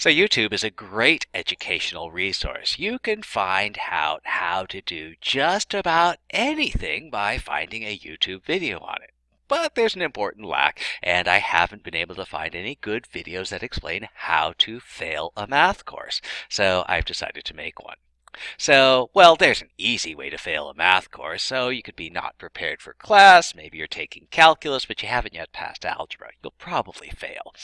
So YouTube is a great educational resource. You can find out how to do just about anything by finding a YouTube video on it. But there's an important lack, and I haven't been able to find any good videos that explain how to fail a math course. So I've decided to make one. So, well, there's an easy way to fail a math course. So you could be not prepared for class. Maybe you're taking calculus, but you haven't yet passed algebra. You'll probably fail.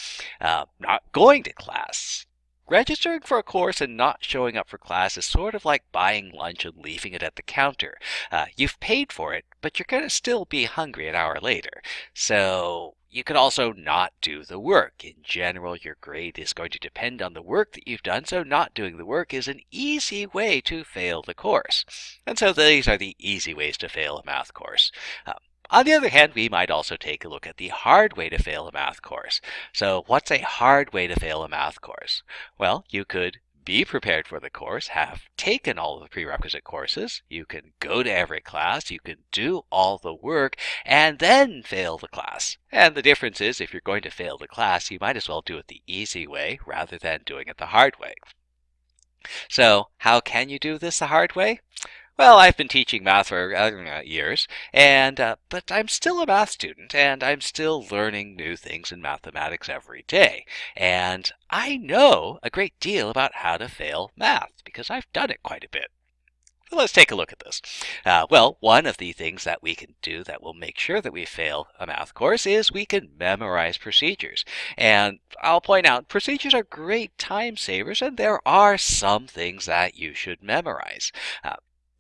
Uh, not going to class. Registering for a course and not showing up for class is sort of like buying lunch and leaving it at the counter. Uh, you've paid for it, but you're going to still be hungry an hour later. So you can also not do the work. In general, your grade is going to depend on the work that you've done, so not doing the work is an easy way to fail the course. And so these are the easy ways to fail a math course. Um, on the other hand, we might also take a look at the hard way to fail a math course. So what's a hard way to fail a math course? Well, you could be prepared for the course, have taken all of the prerequisite courses, you can go to every class, you can do all the work, and then fail the class. And the difference is if you're going to fail the class, you might as well do it the easy way rather than doing it the hard way. So how can you do this the hard way? Well, I've been teaching math for uh, years, and uh, but I'm still a math student, and I'm still learning new things in mathematics every day. And I know a great deal about how to fail math because I've done it quite a bit. So let's take a look at this. Uh, well, one of the things that we can do that will make sure that we fail a math course is we can memorize procedures. And I'll point out procedures are great time savers, and there are some things that you should memorize. Uh,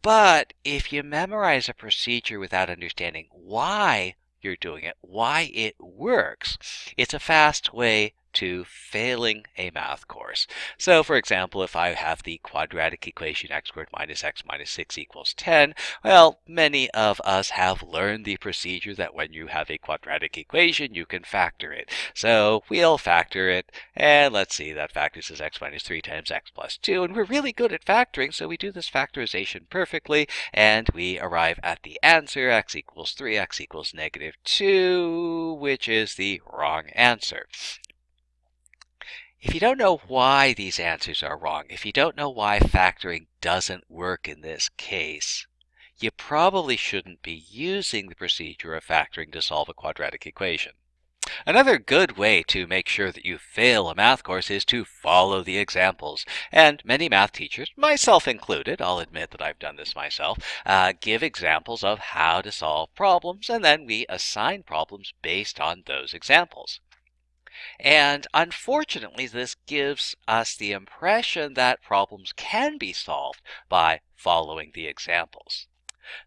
but if you memorize a procedure without understanding why you're doing it, why it works, it's a fast way to failing a math course. So for example, if I have the quadratic equation x squared minus x minus 6 equals 10, well, many of us have learned the procedure that when you have a quadratic equation, you can factor it. So we'll factor it, and let's see, that factors as x minus 3 times x plus 2, and we're really good at factoring, so we do this factorization perfectly, and we arrive at the answer, x equals 3, x equals negative 2, which is the wrong answer. If you don't know why these answers are wrong, if you don't know why factoring doesn't work in this case, you probably shouldn't be using the procedure of factoring to solve a quadratic equation. Another good way to make sure that you fail a math course is to follow the examples. And many math teachers, myself included, I'll admit that I've done this myself, uh, give examples of how to solve problems, and then we assign problems based on those examples. And unfortunately, this gives us the impression that problems can be solved by following the examples.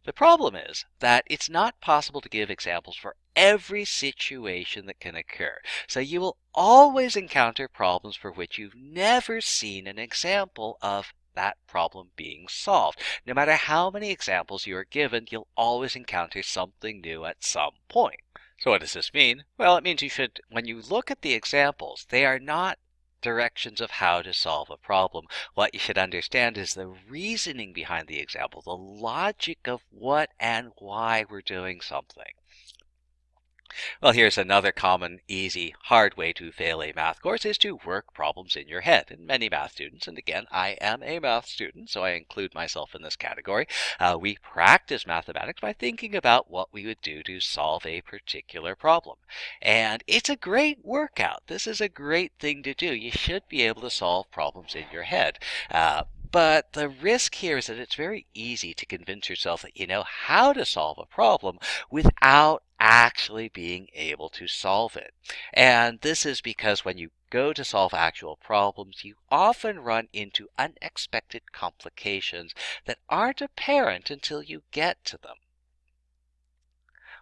The problem is that it's not possible to give examples for every situation that can occur. So you will always encounter problems for which you've never seen an example of that problem being solved. No matter how many examples you are given, you'll always encounter something new at some point. So what does this mean? Well, it means you should, when you look at the examples, they are not directions of how to solve a problem. What you should understand is the reasoning behind the example, the logic of what and why we're doing something. Well, here's another common, easy, hard way to fail a math course is to work problems in your head. And many math students, and again, I am a math student, so I include myself in this category, uh, we practice mathematics by thinking about what we would do to solve a particular problem. And it's a great workout. This is a great thing to do. You should be able to solve problems in your head. Uh, but the risk here is that it's very easy to convince yourself that you know how to solve a problem without actually being able to solve it. And this is because when you go to solve actual problems, you often run into unexpected complications that aren't apparent until you get to them.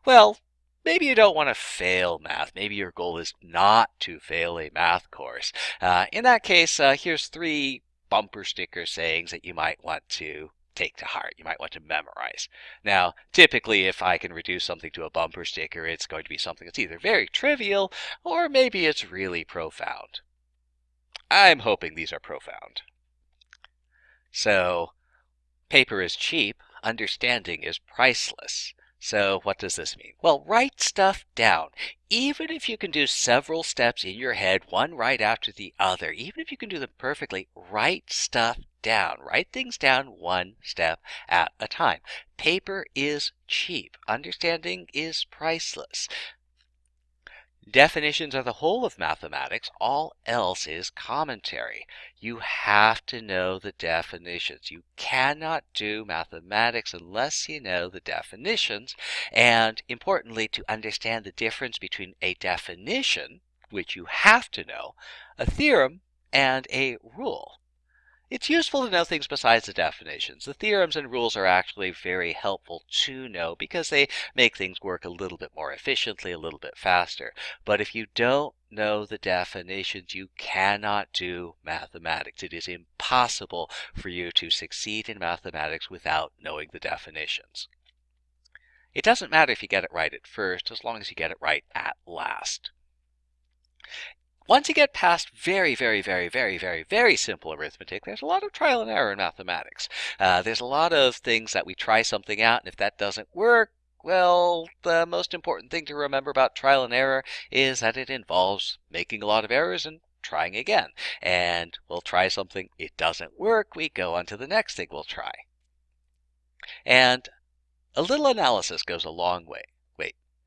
Well, maybe you don't want to fail math. Maybe your goal is not to fail a math course. Uh, in that case, uh, here's three bumper sticker sayings that you might want to take to heart. You might want to memorize. Now, typically, if I can reduce something to a bumper sticker, it's going to be something that's either very trivial or maybe it's really profound. I'm hoping these are profound. So, paper is cheap, understanding is priceless. So what does this mean? Well, write stuff down. Even if you can do several steps in your head, one right after the other, even if you can do them perfectly, write stuff down. Write things down one step at a time. Paper is cheap. Understanding is priceless. Definitions are the whole of mathematics. All else is commentary. You have to know the definitions. You cannot do mathematics unless you know the definitions. And importantly, to understand the difference between a definition, which you have to know, a theorem, and a rule. It's useful to know things besides the definitions. The theorems and rules are actually very helpful to know because they make things work a little bit more efficiently, a little bit faster. But if you don't know the definitions, you cannot do mathematics. It is impossible for you to succeed in mathematics without knowing the definitions. It doesn't matter if you get it right at first, as long as you get it right at last. Once you get past very, very, very, very, very, very simple arithmetic, there's a lot of trial and error in mathematics. Uh, there's a lot of things that we try something out, and if that doesn't work, well, the most important thing to remember about trial and error is that it involves making a lot of errors and trying again. And we'll try something, it doesn't work, we go on to the next thing we'll try. And a little analysis goes a long way.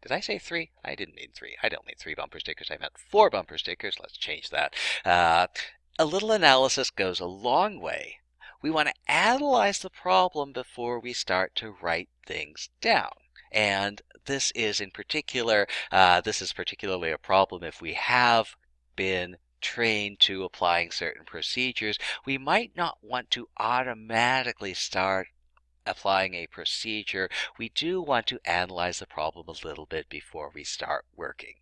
Did I say three? I didn't mean three. I don't mean three bumper stickers. I meant four bumper stickers. Let's change that. Uh, a little analysis goes a long way. We want to analyze the problem before we start to write things down. And this is in particular, uh, this is particularly a problem if we have been trained to applying certain procedures. We might not want to automatically start applying a procedure, we do want to analyze the problem a little bit before we start working.